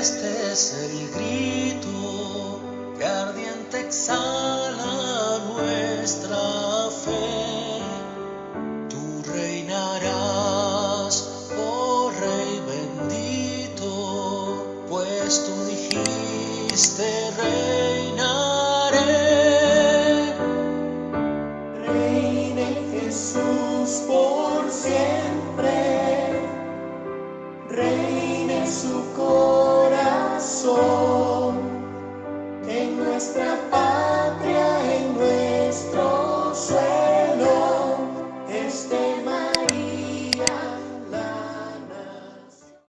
Este es el grito que ardiente exhala nuestra fe. Tú reinarás, oh Rey bendito, pues tú dijiste reinaré. Reine Jesús por siempre, reine su corazón en nuestra paz.